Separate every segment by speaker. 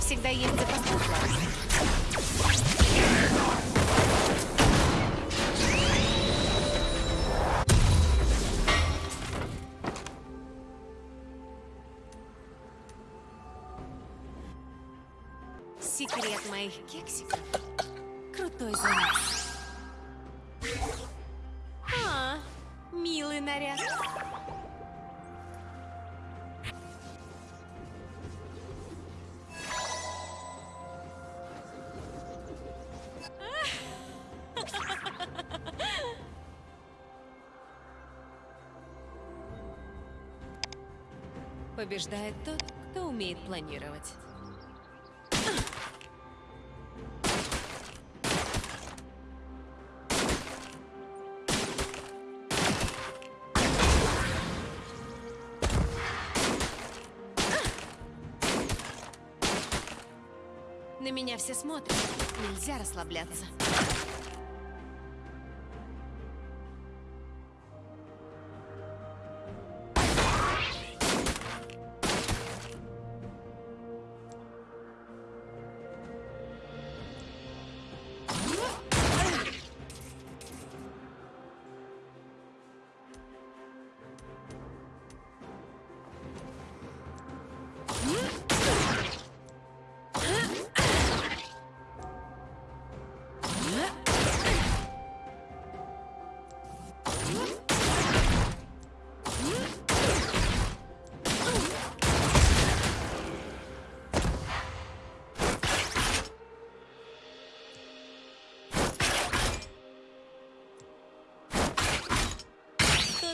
Speaker 1: всегда есть запасной. Секрет моих кексиков. Крутой замес. А, милый наряд. Побеждает тот, кто умеет планировать. На меня все смотрят. Нельзя расслабляться.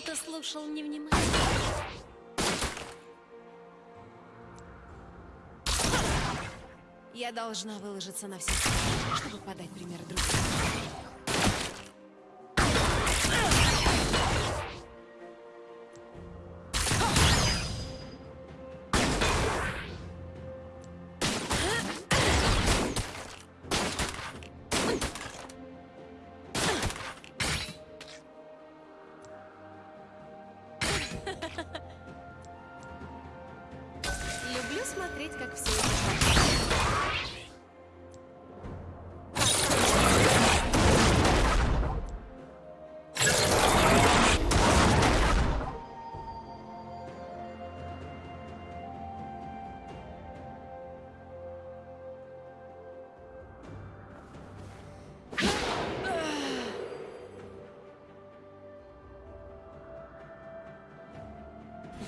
Speaker 1: Кто-то слушал невнимательно. Я должна выложиться на все, чтобы подать пример другим. Люблю смотреть, как все это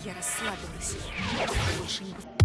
Speaker 1: Я расслабилась. Больше не.